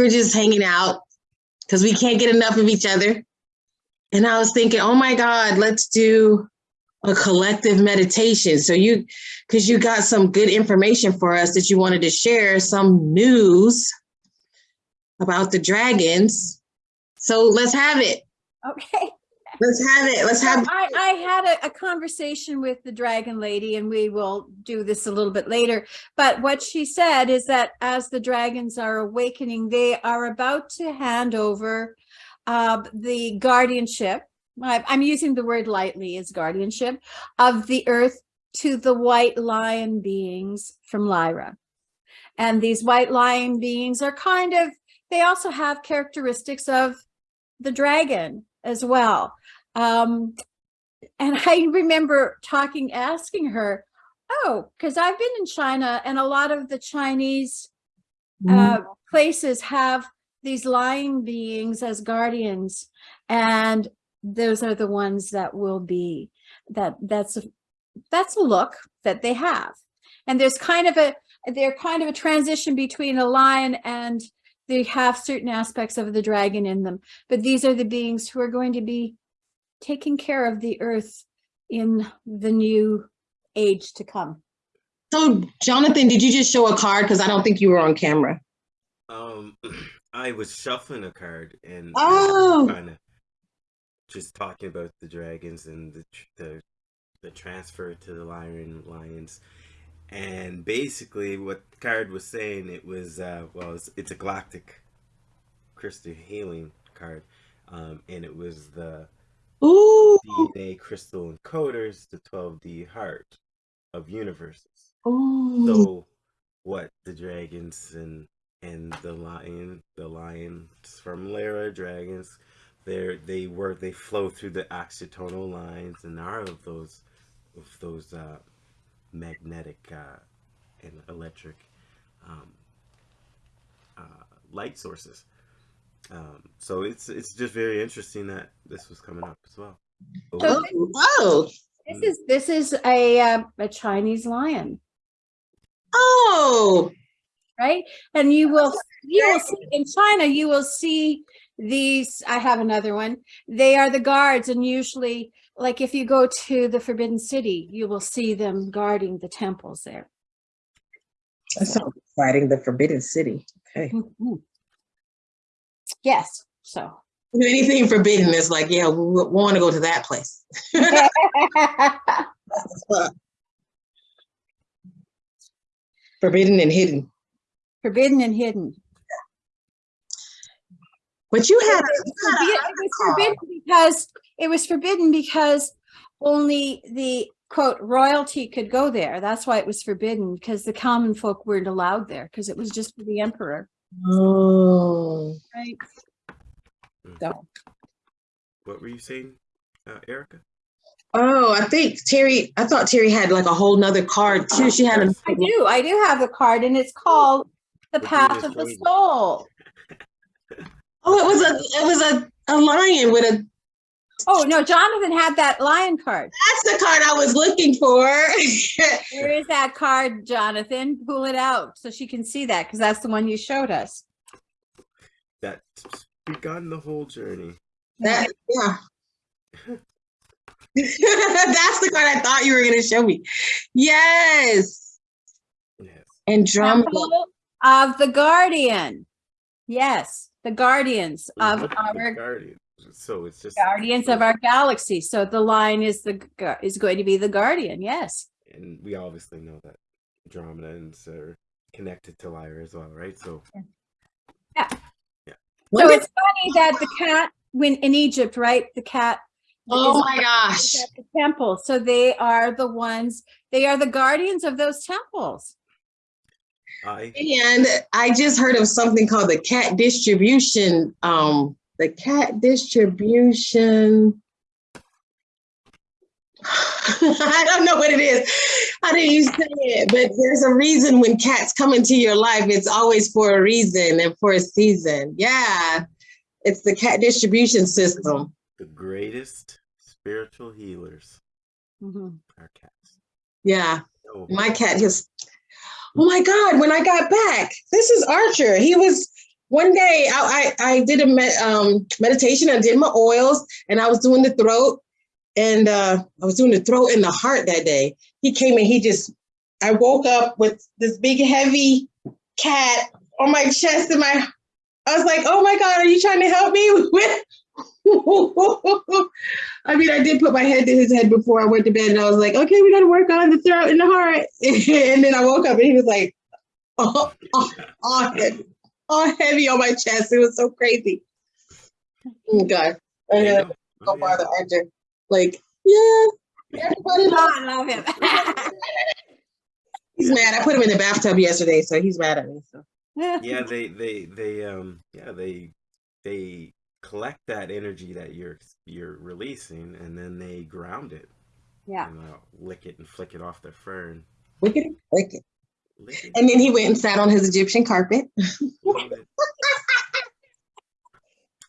We were just hanging out because we can't get enough of each other. And I was thinking, oh my God, let's do a collective meditation. So you, because you got some good information for us that you wanted to share, some news about the dragons. So let's have it. Okay. Let's have it. Let's have I, I had a, a conversation with the dragon lady and we will do this a little bit later. But what she said is that as the dragons are awakening, they are about to hand over uh, the guardianship. I'm using the word lightly as guardianship of the earth to the white lion beings from Lyra. And these white lion beings are kind of, they also have characteristics of the dragon as well. Um, and I remember talking, asking her, oh, because I've been in China and a lot of the Chinese uh, places have these lion beings as guardians. And those are the ones that will be, that that's, a, that's a look that they have. And there's kind of a, they're kind of a transition between a lion and they have certain aspects of the dragon in them, but these are the beings who are going to be taking care of the earth in the new age to come. So Jonathan, did you just show a card? Because I don't think you were on camera. Um, I was shuffling a card and Oh. kind of just talking about the dragons and the the the transfer to the lion lions, and basically what the card was saying it was uh well it's, it's a galactic crystal healing card, um, and it was the Ooh. DNA crystal encoders, the 12D heart of universes. Ooh. So what the dragons and and the lion the lions from Lyra dragons they they were they flow through the axiatonal lines and are of those of those uh magnetic uh and electric um uh light sources um so it's it's just very interesting that this was coming up as well So Oh, oh, This is this is a uh, a Chinese lion, oh, right? And you will you will see in China you will see these. I have another one. They are the guards, and usually, like if you go to the Forbidden City, you will see them guarding the temples there. that sounds exciting. The Forbidden City. Okay. Mhm. Yes. So. Anything forbidden is like, yeah, we, want to go to that place. forbidden and hidden. Forbidden and hidden. But you had, It you had it was forbidden because it was forbidden because only the quote royalty could go there. That's why it was forbidden because the common folk weren't allowed there because it was just for the emperor. Oh, Right. Mm. So what were you saying uh erica oh, I think Terry, I thought Terry had like a whole nother card too. She had a, I do. I do have a card and it's called The Path of the. Soul. oh, it was a, it was a, a lion with a, Oh no, Jonathan had that lion card. that's the card I was looking for. Where is that card, Jonathan? Pull it out so she can see that because that's the one you showed us. that's begun the whole journey That, yeah. That's the card I thought you were going to show me. Yes. yes Andromeda. Temple of the Guardian. Yes, the guardians of The our guardian so it's just guardians of our galaxy. So the line is the is going to be the guardian. Yes. and we obviously know that Andromedans are connected to Lyra as well, right? So yeah, yeah. So it's funny that the cat when in Egypt, right? The cat oh my gosh. at the temple. So they are the ones, they are the guardians of those temples. I And I just heard of something called the cat distribution. Um, the cat distribution. I don't know what it is. How do you say it? But there's a reason when cats come into your life, it's always for a reason and for a season. Yeah. It's the cat distribution system. the greatest spiritual healers Mhm. are cats. Yeah. So My cat just, oh my God, when I got back, this is Archer. He was one day I, I, I did a med, um, meditation. I did my oils and I was doing the throat and uh, I was doing the throat and the heart that day. He came and he just, I woke up with this big heavy cat on my chest and my, I was like, oh my God, are you trying to help me with? I mean, I did put my head to his head before I went to bed and I was like, okay, we got to work on the throat and the heart. and then I woke up and he was like, oh, oh, oh, heavy, oh, heavy on my chest. It was so crazy. Oh God. I You had know? to Oh, go yeah. bother Like, yeah, everybody Oh, loves I love him. He's mad. I put him in the bathtub yesterday, so he's mad at me. So yeah they they they um yeah they they collect that energy that you're you're releasing and then they ground it Yeah. and uh, lick it and flick it off their fur and wicked, wicked. lick it. And then he went and sat on his Egyptian carpet. Love it.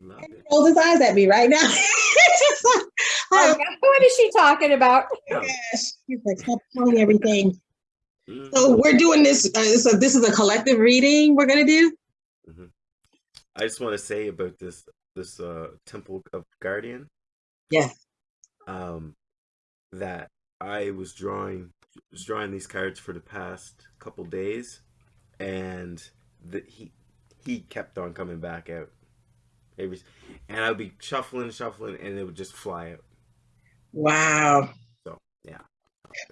Love it. Rolls his eyes at me right now. Like, Oh, oh What is she talking about? Yeah. gosh. He's like, stop telling everything. Mhm. So we're doing this. Uh, so this is a collective reading we're gonna do. I just want to say about this this uh Temple of Guardian. Yeah. Um, that I was drawing was drawing these cards for the past couple days, and the, he he kept on coming back out. Every, and I'd be shuffling, shuffling, and it would just fly out. Wow. So yeah.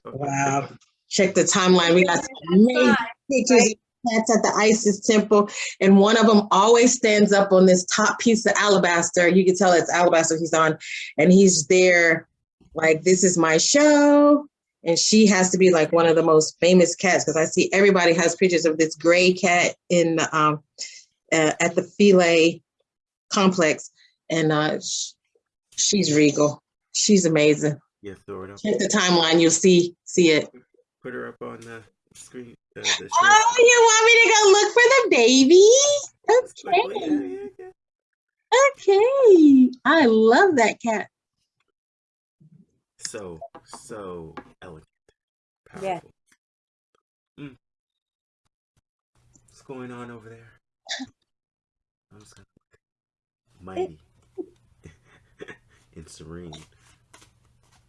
Wow. Check the timeline. We got some amazing pictures of cats at the Isis temple, and one of them always stands up on this top piece of alabaster. You can tell it's alabaster he's on, and he's there like this is my show. And she has to be like one of the most famous cats because I see everybody has pictures of this gray cat in the, um uh, at the Philae complex, and uh, sh- she's regal. She's amazing. Yeah, throw it up. Check the timeline. You'll see see it. Put her up on the screen. Uh, the Oh, you want me to go look for the baby? Okay. Okay. I love that cat. So, so. Powerful. Yeah. Mm. What's going on over there? I'm just gonna look mighty and serene.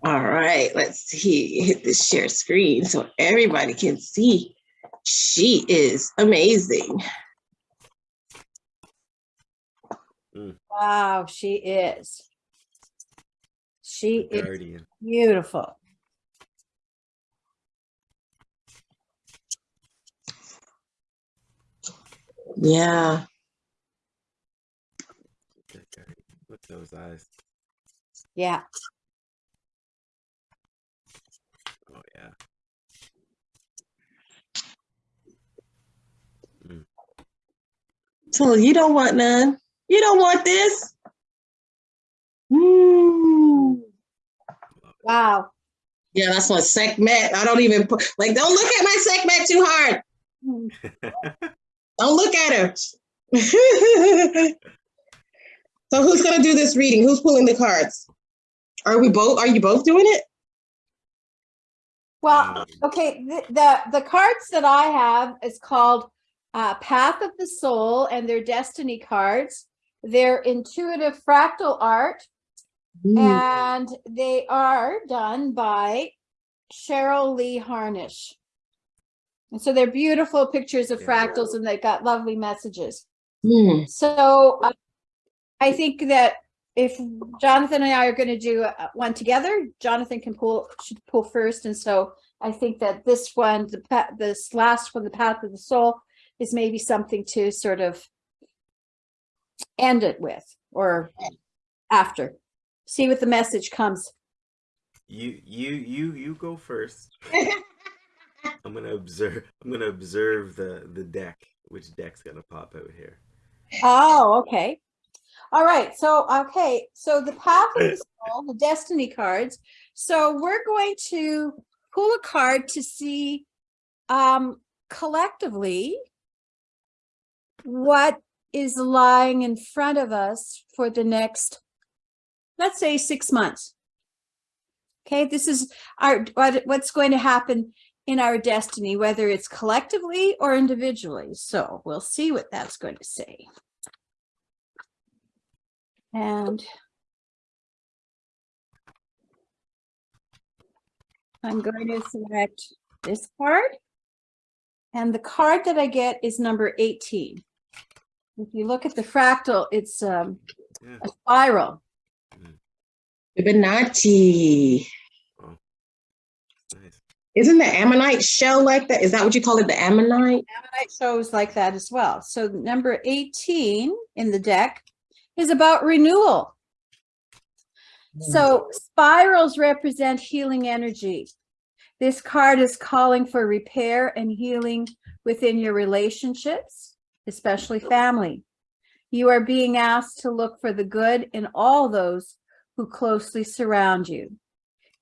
All right. Let's see. Hit the share screen so everybody can see. She is amazing. Wow, she is. She The is guardian. beautiful. Yeah. Look at those eyes. Yeah. Oh yeah. So you don't want none. You don't want this. Mm. Wow. Yeah, that's my Sekhmet. I don't even put like don't look at my Sekhmet too hard. Don't look at her. so who's gonna do this reading? Who's pulling the cards? Are we both? Are you both doing it? Well, okay, the, the, the cards that I have is called uh, Path of the Soul and they're destiny cards. They're intuitive fractal art and they are done by Cheryl Lee Harnish. And so they're beautiful pictures of Yeah. fractals and they got lovely messages. Mm. So uh, I think that if Jonathan and I are going to do uh, one together, Jonathan can pull, should pull first. And so I think that this one, the this last one, the path of the soul is maybe something to sort of end it with or after. See what the message comes. You you you you go first. I'm gonna observe. I'm gonna observe the the deck. Which deck's gonna pop out here? Oh, okay. All right. So, okay. So the path of the soul, the destiny cards. So we're going to pull a card to see um, collectively what is lying in front of us for the next, let's say six months. Okay, this is our what, what's going to happen in our destiny, whether it's collectively or individually. So we'll see what that's going to say. And I'm going to select this card. And the card that I get is number 18. If you look at the fractal, it's um, Yeah. a spiral. Fibonacci. Nice. Isn't the ammonite shell like that? Is that what you call it? The ammonite? Ammonite shows like that as well. So number 18 in the deck is about renewal. Hmm. So spirals represent healing energy. This card is calling for repair and healing within your relationships, especially family. You are being asked to look for the good in all those who closely surround you.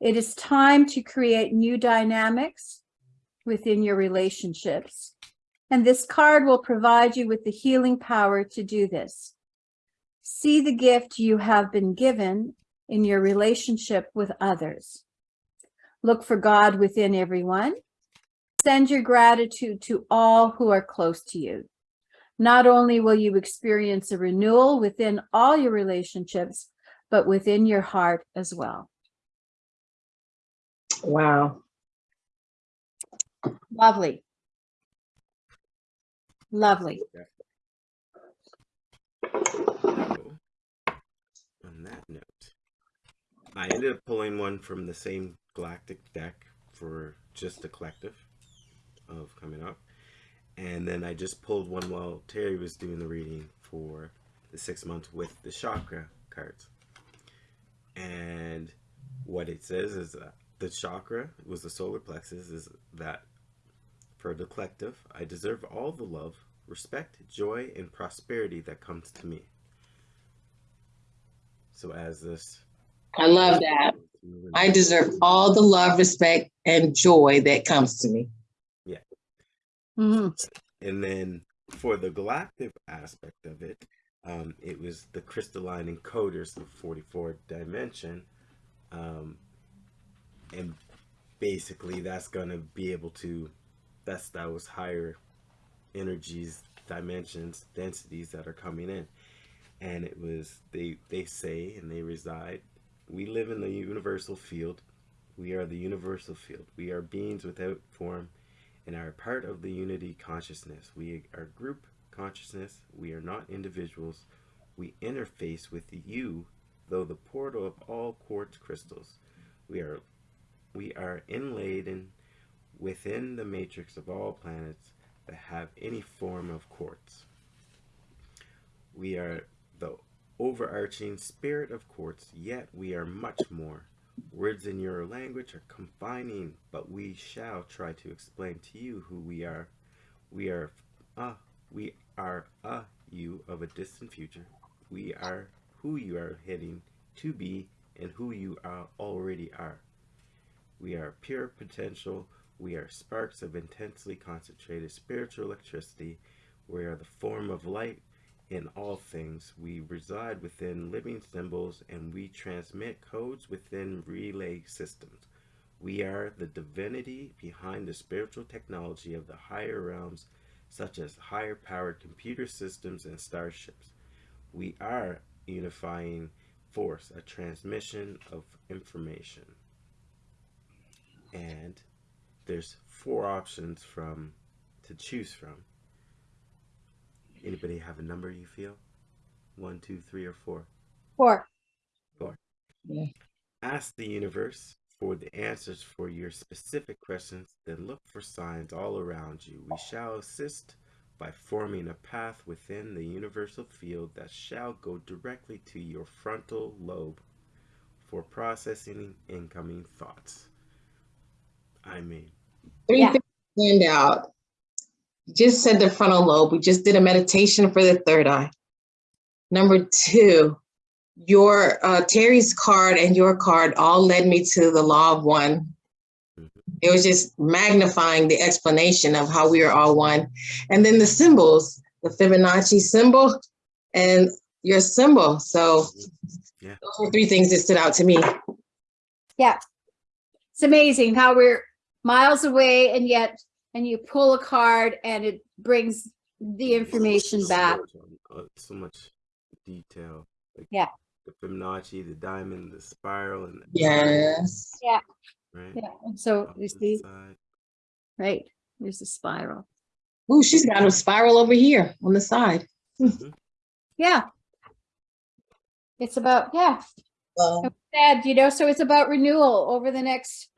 It is time to create new dynamics within your relationships. And this card will provide you with the healing power to do this. See the gift you have been given in your relationship with others. Look for God within everyone. Send your gratitude to all who are close to you. Not only will you experience a renewal within all your relationships, but within your heart as well. Wow. Lovely. Lovely. So, on that note, I ended up pulling one from the same galactic deck for just the collective of coming up. And then I just pulled one while Terry was doing the reading for the six months with the chakra cards. And what it says is that the chakra was the solar plexus is that for the collective, I deserve all the love, respect, joy, and prosperity that comes to me. So as this I love that. I deserve all the love, respect, and joy that comes to me. Mhm. And then for the galactic aspect of it, um, it was the crystalline encoders of 44 dimension. Um, and basically that's going to be able to, that's those higher energies, dimensions, densities that are coming in. And it was, they, they say, and they reside, we live in the universal field. We are the universal field. We are beings without form and are part of the unity consciousness. We are group consciousness. We are not individuals. We interface with you, though the portal of all quartz crystals. We are we are inlaid in within the matrix of all planets that have any form of quartz. We are the overarching spirit of quartz, yet we are much more. Words in your language are confining, but we shall try to explain to you who we are. We are a we are a you of a distant future. We are who you are heading to be and who you are already are. We are pure potential. We are sparks of intensely concentrated spiritual electricity. We are the form of light in all things. We reside within living symbols and we transmit codes within relay systems. We are the divinity behind the spiritual technology of the higher realms, such as higher powered computer systems and starships. We are unifying force, a transmission of information. And there's four options from to choose from. Anybody have a number you feel? One, two, three, or four? Four. Four. Yeah. Ask the universe for the answers for your specific questions, then look for signs all around you. We shall assist by forming a path within the universal field that shall go directly to your frontal lobe for processing incoming thoughts. I mean, Three Yeah. things stand out. You just said the frontal lobe. We just did a meditation for the third eye. Number two, your uh, Terry's card and your card all led me to the law of one. Mhm. It was just magnifying the explanation of how we are all one. And then the symbols, the Fibonacci symbol and your symbol. So Yeah. those were three things that stood out to me. Yeah. It's amazing how we're miles away and yet, and you pull a card and it brings the information So back. much so much detail. Like Yeah. The Fibonacci, the diamond, the spiral, and the Yes. yeah, right. Yeah, and so you see, side. right, there's the spiral. Ooh, she's got a spiral over here on the side. Mm-hmm. Yeah. It's about, yeah, Well, said, you know, so it's about renewal over the next,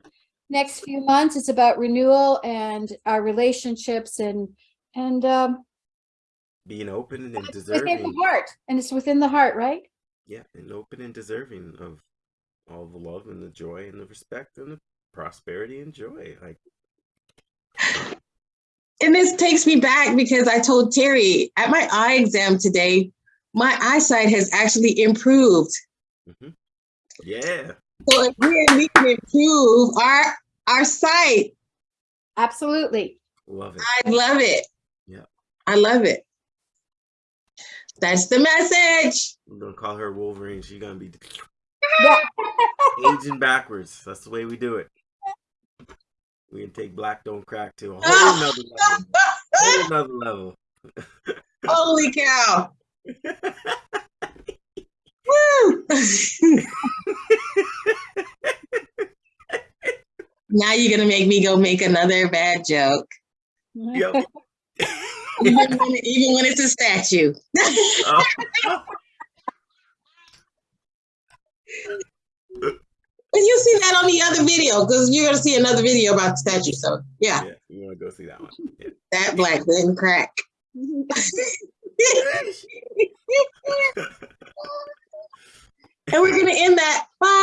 next few months. It's about renewal and our relationships and, and, um, Being open and it's within the deserving. heart and it's within the heart, right? Yeah, and open and deserving of all the love and the joy and the respect and the prosperity and joy. Like and this takes me back because I told Terry at my eye exam today, my eyesight has actually improved. mhm. yeah, So again, we can improve our our sight. Absolutely. love it. I love it. Yeah. I love it. That's the message. I'm gonna call her Wolverine. She's gonna be aging backwards. That's the way we do it. We can take black don't crack to a whole nother level. Whole another level. Holy cow. Woo! Now you're gonna make me go make another bad joke. Yep. Even when, even when it's a statue. Uh-huh. Oh. But you'll see that on the other video, because you're gonna see another video about the statue. So yeah, yeah, you want to go see that one? Yeah. that black didn't crack. and we're gonna end that. Bye. Bye. Bye.